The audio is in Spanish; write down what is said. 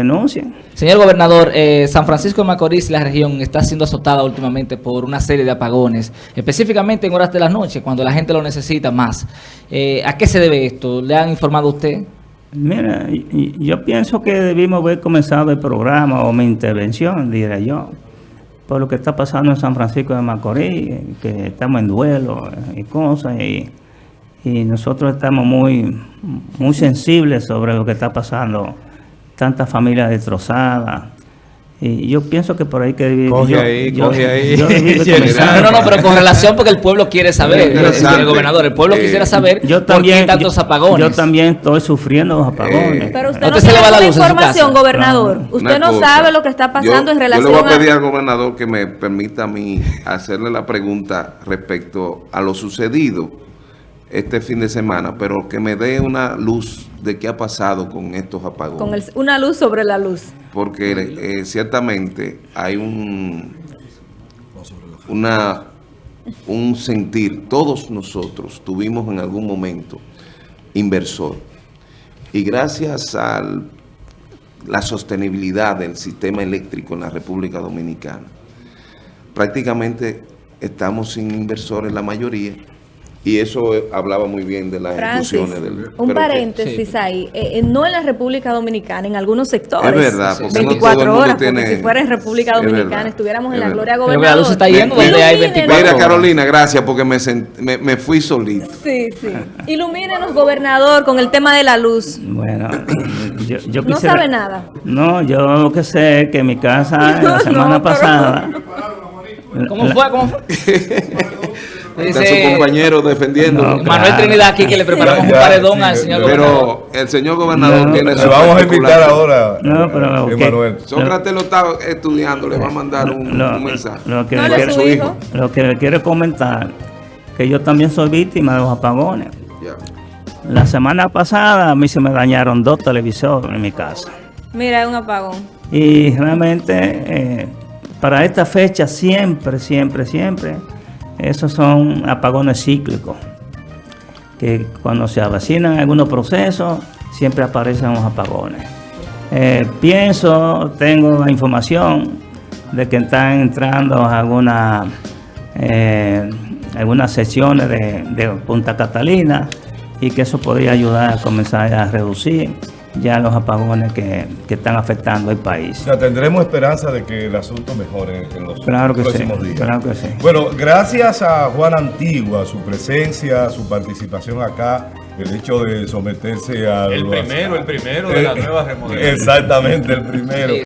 denuncien. Señor gobernador, eh, San Francisco de Macorís, la región, está siendo azotada últimamente por una serie de apagones, específicamente en horas de la noche, cuando la gente lo necesita más. Eh, ¿A qué se debe esto? ¿Le han informado a usted? Mira, yo pienso que debimos haber comenzado el programa o mi intervención, diría yo, por lo que está pasando en San Francisco de Macorís, que estamos en duelo eh, y cosas, y, y nosotros estamos muy, muy sensibles sobre lo que está pasando, tantas familias destrozadas. Y yo pienso que por ahí que debí- Coge yo- ahí, yo- coge ahí. yo comenzar. No, no, no, pero con relación porque el pueblo quiere saber, señor gobernador, el pueblo Eh, quisiera saber Yo por también, qué tantos apagones. Yo también estoy sufriendo los apagones. Eh, Pero usted ¿A no le tiene va la información, gobernador. Claro. Usted no cosa, sabe lo que está pasando yo- en relación Yo le voy a a... pedir al gobernador que me permita a mí hacerle la pregunta respecto a lo sucedido este fin de semana, pero que me dé una luz de qué ha pasado con estos apagones. Con el- una luz sobre la luz. Porque eh, ciertamente hay un, una, un sentir, todos nosotros tuvimos en algún momento inversor. Y gracias a la sostenibilidad del sistema eléctrico en la República Dominicana, prácticamente estamos sin inversores la mayoría. Y eso eh, hablaba muy bien de las Francis, ejecuciones del... un pero que- paréntesis ahí. Eh, eh, no en la República Dominicana, en algunos sectores. Es verdad, porque no todo el 24 mundo horas, tiene- porque si fuera en República Dominicana, verdad, estuviéramos en la gloria Pero que gobernador. la luz está yendo donde hay Ilumínenos. 24 Mira, horas. Carolina, gracias porque me, sent- me, me fui solito. Sí, sí. Ilumínenos, gobernador, con el tema de la luz. Bueno, yo, yo No sabe nada. No, yo lo que sé es que en mi casa la semana pero- pasada... ¿Cómo fue? ¿Cómo fue? Está Dice su compañero defendiendo. No, Manuel. Trinidad aquí que le preparamos Ya, un paredón sí, al señor gobernador. Pero el señor gobernador No, tiene su vamos a invitar ahora, No, pero eh, que- Emanuel. Sócrates lo está estudiando, le va a mandar un, lo, un mensaje. lo que No le quiero- su hijo. lo que le quiero comentar, que yo también soy víctima de los apagones. La semana pasada a mí se me dañaron dos televisores en mi casa. Mira, es un apagón. Y realmente eh, para esta fecha siempre, siempre, siempre, esos son apagones cíclicos. Que cuando se avecinan algunos procesos, siempre aparecen los apagones. Eh, pienso, tengo la información de que están entrando algunas eh, algunas sesiones de Punta Catalina y que eso podría ayudar a comenzar a reducir ya los apagones que, que están afectando el O país. sea, tendremos esperanza de que el asunto mejore en los Claro que sí, próximos días. claro que sí. Bueno, gracias a Juan Antigua, su presencia, su participación acá, el hecho de someterse a El primero, el primero de la nueva remodelación. Exactamente, el primero.